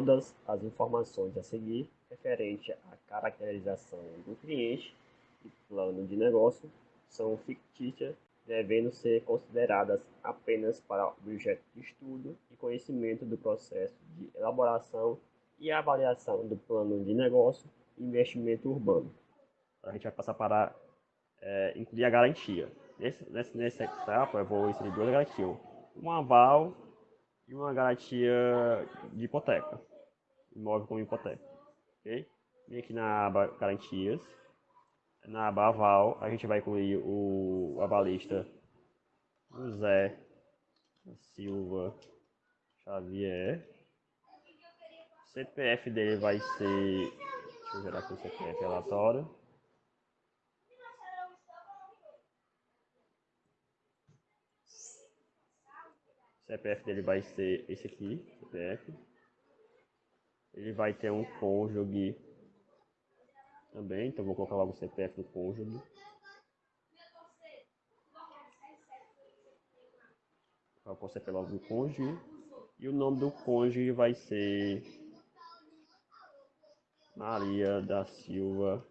todas as informações a seguir referente à caracterização do cliente e plano de negócio são fictícias, devendo ser consideradas apenas para objeto de estudo e conhecimento do processo de elaboração e avaliação do plano de negócio e investimento urbano. A gente vai passar para é, incluir a garantia. Nesse, nesse, nesse etapa, eu vou inserir duas garantias. Um aval e uma garantia de hipoteca. Imóvel como hipoteca. Ok? Vem aqui na aba garantias. Na aba aval, a gente vai incluir o avalista José Silva Xavier. O CPF dele vai ser. Deixa eu gerar aqui o CPF relatório. CPF dele vai ser esse aqui, CPF. Ele vai ter um cônjuge também, então vou colocar logo o CPF do cônjuge. Colocar o CPF logo cônjuge. E o nome do cônjuge vai ser Maria da Silva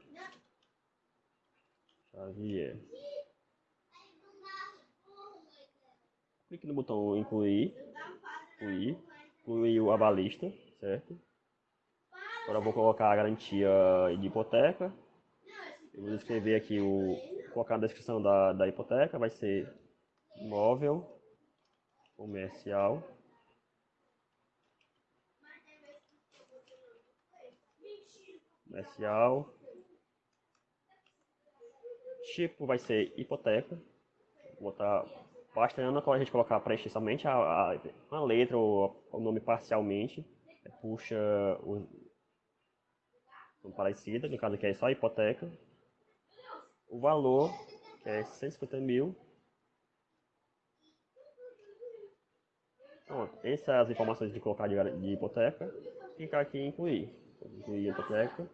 Xavier. clique no botão incluir, incluir, incluir o abalista, certo? Agora vou colocar a garantia de hipoteca. Eu vou escrever aqui o colocar na descrição da, da hipoteca, vai ser imóvel comercial. Comercial. Tipo vai ser hipoteca. Vou botar Basta a gente colocar preencher somente a, a, uma letra ou o nome parcialmente, puxa parecido, no caso aqui é só a hipoteca. O valor, que é 150 mil. Pronto, essas são as informações de colocar de, de hipoteca. Clicar aqui em incluir. Incluir hipoteca.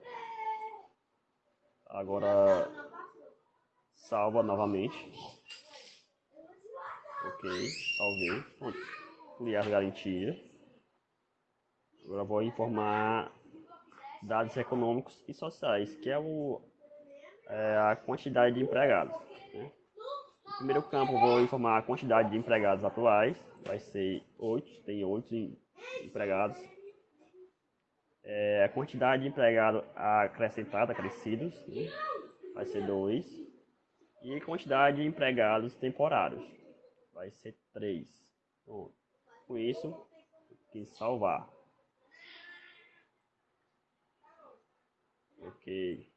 Agora salva novamente. Ok, salvei. Pronto. Incluir as garantias. Agora vou informar dados econômicos e sociais, que é, o, é a quantidade de empregados. Né? No primeiro campo vou informar a quantidade de empregados atuais, vai ser 8, tem 8 empregados. É, a quantidade de empregados acrescentados, acrescidos, né? vai ser 2. E quantidade de empregados temporários, vai ser 3. Então, com isso, que salvar. Ok.